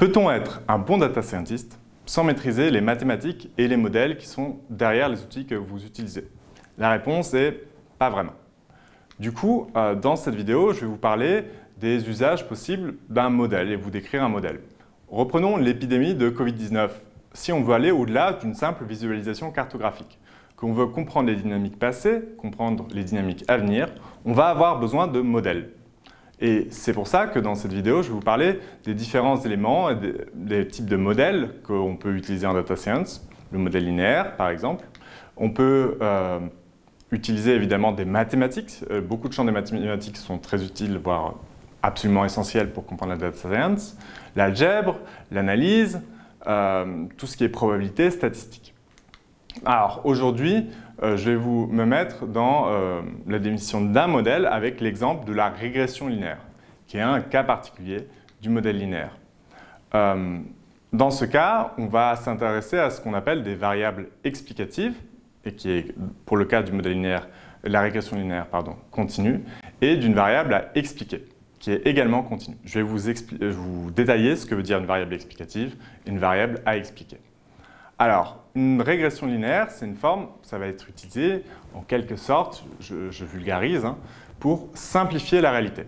Peut-on être un bon data scientist sans maîtriser les mathématiques et les modèles qui sont derrière les outils que vous utilisez? La réponse est pas vraiment. Du coup, euh, dans cette vidéo, je vais vous parler des usages possibles d'un modèle et vous décrire un modèle. Reprenons l'épidémie de Covid-19. Si on veut aller au-delà d'une simple visualisation cartographique, qu'on veut comprendre les dynamiques passées, comprendre les dynamiques à venir, on va avoir besoin de modèles. Et c'est pour ça que dans cette vidéo, je vais vous parler des différents éléments et des, types de modèles qu'on peut utiliser en data science. Le modèle linéaire, par exemple. On peut euh, utiliser évidemment des mathématiques. Euh, beaucoup de champs des mathématiques sont très utiles, voire absolument essentiels pour comprendre la data science. L'algèbre, l'analyse, euh, tout ce qui est probabilité, statistique. Alors aujourd'hui, je vais vous me mettre dans euh, la définition d'un modèle avec l'exemple de la régression linéaire, qui est un cas particulier du modèle linéaire. Euh, dans ce cas, on va s'intéresser à ce qu'on appelle des variables explicatives, et qui est, pour le cas du modèle linéaire, la régression linéaire pardon, continue, et d'une variable à expliquer, qui est également continue. Je vais vous, vous détailler ce que veut dire une variable explicative et une variable à expliquer. Alors, une régression linéaire, c'est une forme, ça va être utilisé en quelque sorte, je, vulgarise, hein, pour simplifier la réalité.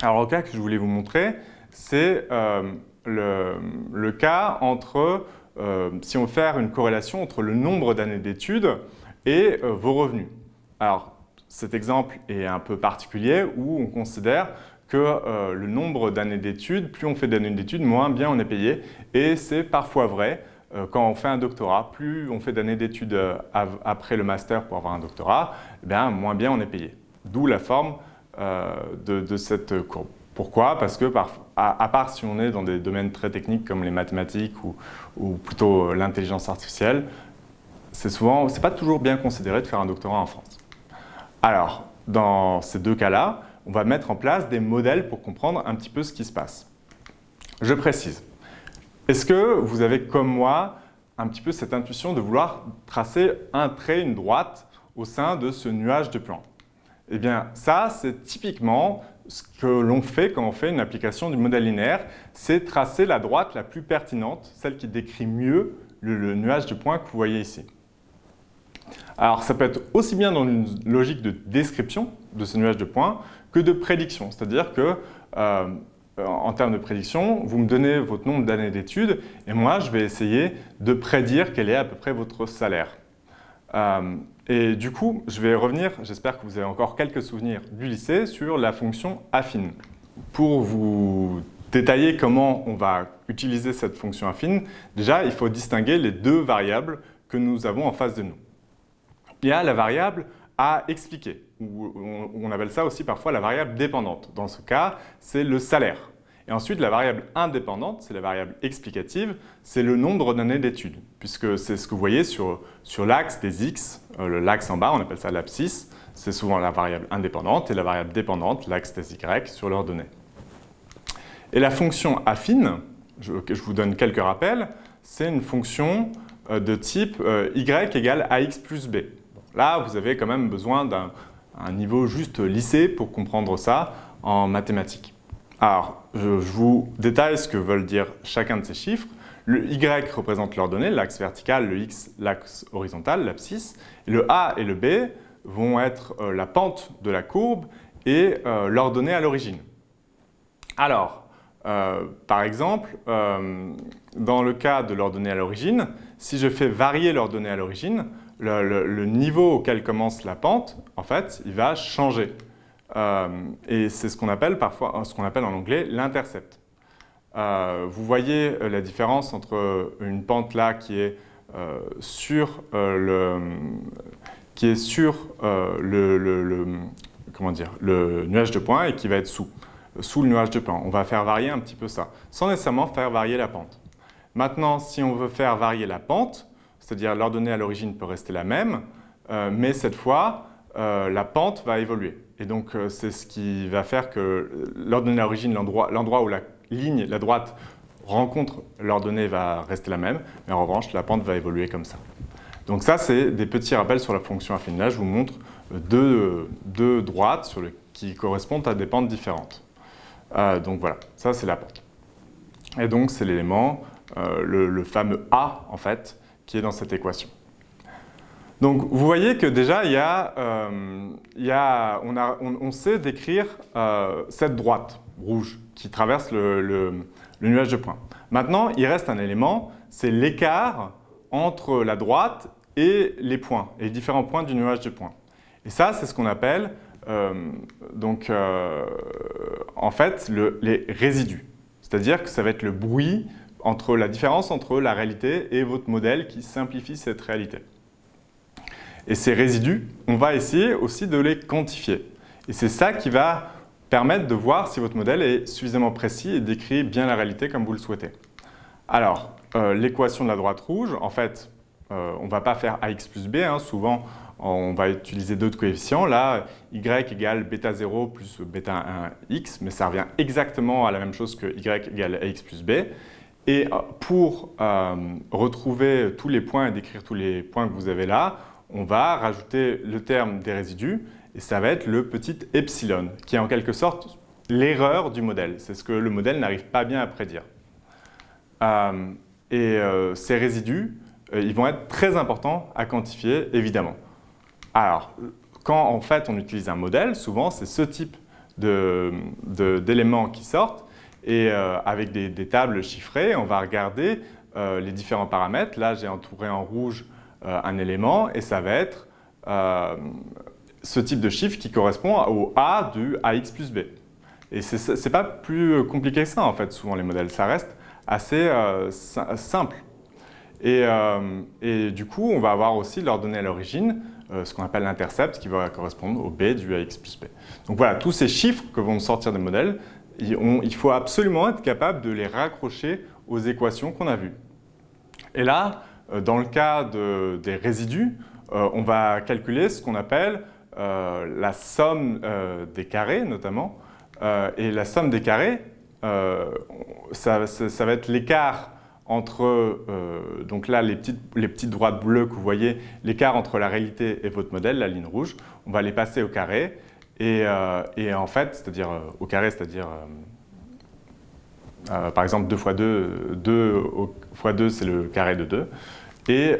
Alors le cas que je voulais vous montrer, c'est euh, le, cas entre, euh, si on faire une corrélation entre le nombre d'années d'études et euh, vos revenus. Alors cet exemple est un peu particulier où on considère que le nombre d'années d'études, plus on fait d'années d'études, moins bien on est payé. Et c'est parfois vrai, quand on fait un doctorat, plus on fait d'années d'études euh, après le master pour avoir un doctorat, eh bien, moins bien on est payé. D'où la forme euh, de, cette courbe. Pourquoi? Parce que, à, part si on est dans des domaines très techniques comme les mathématiques ou, plutôt l'intelligence artificielle, c'est souvent, c'est pas toujours bien considéré de faire un doctorat en France. Alors, dans ces deux cas-là, on va mettre en place des modèles pour comprendre un petit peu ce qui se passe. Je précise, est-ce que vous avez, comme moi, un petit peu cette intuition de vouloir tracer un trait, une droite, au sein de ce nuage de plans? Eh bien, ça, c'est typiquement ce que l'on fait quand on fait une application du modèle linéaire, c'est tracer la droite la plus pertinente, celle qui décrit mieux le, nuage de points que vous voyez ici. Alors, ça peut être aussi bien dans une logique de description de ce nuage de points que de prédiction, c'est-à-dire que euh, en termes de prédiction, vous me donnez votre nombre d'années d'études et moi, je vais essayer de prédire quel est à peu près votre salaire. Euh, et du coup, je vais revenir, j'espère que vous avez encore quelques souvenirs du lycée, sur la fonction affine. Pour vous détailler comment on va utiliser cette fonction affine, déjà, il faut distinguer les deux variables que nous avons en face de nous. Il y a la variable à expliquer on appelle ça aussi parfois la variable dépendante. Dans ce cas, c'est le salaire. Et ensuite, la variable indépendante, c'est la variable explicative, c'est le nombre d'années d'études, puisque c'est ce que vous voyez sur, sur l'axe des x, euh, l'axe en bas, on appelle ça l'abscisse, c'est souvent la variable indépendante, et la variable dépendante, l'axe des y, sur leurs données. Et la fonction affine, je, je vous donne quelques rappels, c'est une fonction euh, de type euh, y égale ax plus b. là, vous avez quand même besoin d'un un niveau juste lycée pour comprendre ça en mathématiques. Alors, je, vous détaille ce que veulent dire chacun de ces chiffres. Le Y représente l'ordonnée, l'axe vertical, le X, l'axe horizontal, l'abscisse. Le A et le B vont être euh, la pente de la courbe et euh, l'ordonnée à l'origine. Alors, euh, par exemple, dans le cas de l'ordonnée à l'origine, si je fais varier l'ordonnée à l'origine, le, niveau auquel commence la pente, en fait, il va changer. Euh, et c'est ce qu'on appelle parfois, ce qu'on appelle en anglais l'intercept. Euh, vous voyez euh, la différence entre une pente là qui est sur le qui est sur le, comment dire, le nuage de points et qui va être sous, sous le nuage de points. On va faire varier un petit peu ça, sans nécessairement faire varier la pente. Maintenant, si on veut faire varier la pente, c'est-à-dire l'ordonnée à l'origine peut rester la même, euh, mais cette fois, euh, la pente va évoluer. Et donc, euh, c'est ce qui va faire que l'ordonnée à l'origine, l'endroit où la ligne, la droite, rencontre l'ordonnée va rester la même, mais en revanche, la pente va évoluer comme ça. Donc ça, c'est des petits rappels sur la fonction affine. Là, je vous montre deux, droites sur qui correspondent à des pentes différentes. donc voilà, ça c'est la pente. Et donc, c'est l'élément, le, fameux A, en fait, qui est dans cette équation. Donc, vous voyez que déjà, il y a, euh, on, sait décrire euh, cette droite rouge qui traverse le, nuage de points. Maintenant, il reste un élément, c'est l'écart entre la droite et les points, et les différents points du nuage de points. Et ça, c'est ce qu'on appelle, donc, en fait, le, les résidus. C'est-à-dire que ça va être le bruit entre la différence entre la réalité et votre modèle qui simplifie cette réalité. Et ces résidus, on va essayer aussi de les quantifier. Et c'est ça qui va permettre de voir si votre modèle est suffisamment précis et décrit bien la réalité comme vous le souhaitez. Alors, euh, l'équation de la droite rouge, en fait, euh, on ne va pas faire ax plus b. Hein. souvent, on va utiliser d'autres coefficients. Là, y égale bêta 0 plus bêta 1 x, mais ça revient exactement à la même chose que y égale ax plus b. Et euh, pour euh, retrouver tous les points et décrire tous les points que vous avez là, on va rajouter le terme des résidus, et ça va être le petit epsilon, qui est en quelque sorte l'erreur du modèle. C'est ce que le modèle n'arrive pas bien à prédire. Euh, et ces résidus, ils vont être très importants à quantifier, évidemment. Alors, quand en fait on utilise un modèle, souvent c'est ce type d'éléments qui sortent et euh, avec des, tables chiffrées, on va regarder euh, les différents paramètres. Là, j'ai entouré en rouge euh, un élément et ça va être ce type de chiffre qui correspond au A du AX plus B. Et ce n'est pas plus compliqué que ça en fait, souvent les modèles. Ça reste assez simple. Et, du coup, on va avoir aussi l'ordonnée à l'origine ce qu'on appelle l'intercept, qui va correspondre au B du AX plus B. Donc voilà, tous ces chiffres que vont sortir des modèles, il faut absolument être capable de les raccrocher aux équations qu'on a vues. Et là, euh, dans le cas des résidus, euh, on va calculer ce qu'on appelle la somme des carrés, notamment. et la somme des carrés, ça, va être l'écart entre, euh, donc là, les petites, les petites droites bleues que vous voyez, l'écart entre la réalité et votre modèle, la ligne rouge, on va les passer au carré. Et, euh, et en fait, c'est-à-dire euh, au carré, c'est-à-dire, par exemple, 2 fois 2, 2 fois 2, c'est le carré de 2. Et,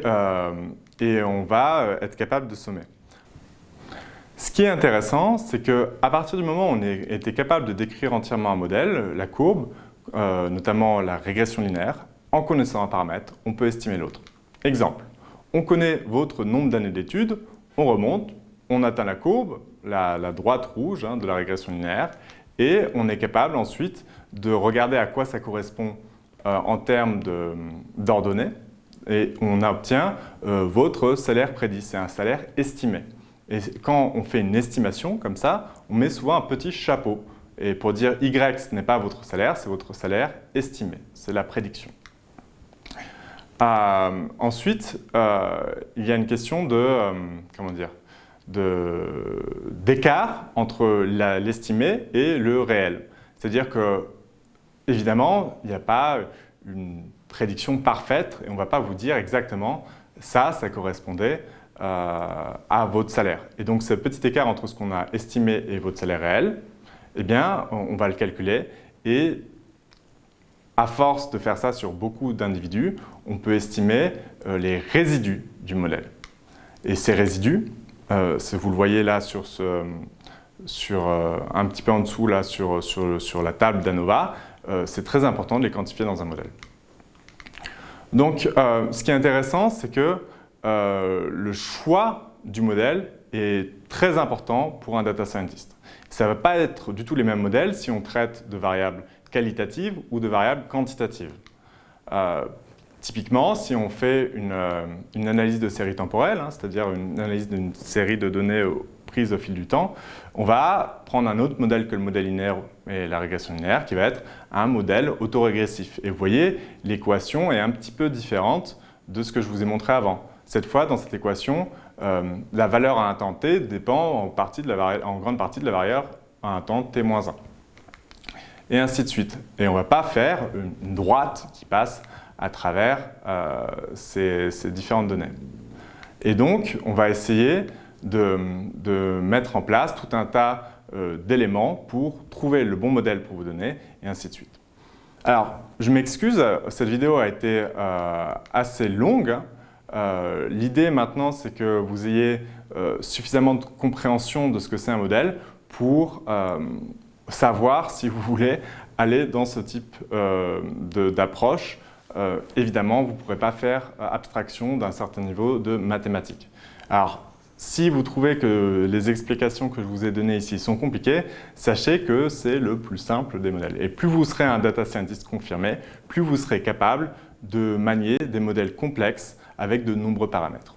et on va être capable de sommer. Ce qui est intéressant, c'est qu'à partir du moment où on était capable de décrire entièrement un modèle, la courbe, notamment la régression linéaire, en connaissant un paramètre, on peut estimer l'autre. Exemple, on connaît votre nombre d'années d'études, on remonte, on atteint la courbe, la, droite rouge hein, de la régression linéaire, et on est capable ensuite de regarder à quoi ça correspond euh, en termes d'ordonnées, et on obtient euh, votre salaire prédit, c'est un salaire estimé. Et quand on fait une estimation comme ça, on met souvent un petit chapeau. Et pour dire Y, ce n'est pas votre salaire, c'est votre salaire estimé, c'est la prédiction. Euh, ensuite, il y a une question de, comment dire, d'écart entre l'estimé et le réel. C'est-à-dire que, évidemment, il n'y a pas une prédiction parfaite et on ne va pas vous dire exactement ça, ça correspondait à votre salaire. Et donc, ce petit écart entre ce qu'on a estimé et votre salaire réel, eh bien, on va le calculer et à force de faire ça sur beaucoup d'individus, on peut estimer euh, les résidus du modèle. Et ces résidus, euh, vous le voyez là sur, euh, un petit peu en dessous là, sur, la table d'ANOVA, c'est très important de les quantifier dans un modèle. Donc, ce qui est intéressant, c'est que le choix du modèle est très important pour un data scientist. Ça ne va pas être du tout les mêmes modèles si on traite de variables qualitatives ou de variables quantitatives. Euh, typiquement, si on fait une, euh, analyse de série temporelle, hein, c'est-à-dire une analyse d'une série de données prises au fil du temps, on va prendre un autre modèle que le modèle linéaire et la régression linéaire, qui va être un modèle autorégressif. Et vous voyez, l'équation est un petit peu différente de ce que je vous ai montré avant. Cette fois, dans cette équation, euh, la valeur à un temps t dépend en, grande partie de la valeur à un temps t-1 et ainsi de suite. Et on ne va pas faire une droite qui passe à travers euh, ces, différentes données. Et donc, on va essayer de, mettre en place tout un tas euh, d'éléments pour trouver le bon modèle pour vos données, et ainsi de suite. Alors, je m'excuse, cette vidéo a été euh, assez longue. L'idée maintenant, c'est que vous ayez suffisamment de compréhension de ce que c'est un modèle pour savoir si vous voulez aller dans ce type d'approche. Évidemment, vous ne pourrez pas faire abstraction d'un certain niveau de mathématiques. Alors, si vous trouvez que les explications que je vous ai données ici sont compliquées, sachez que c'est le plus simple des modèles. Et plus vous serez un data scientist confirmé, plus vous serez capable de manier des modèles complexes avec de nombreux paramètres.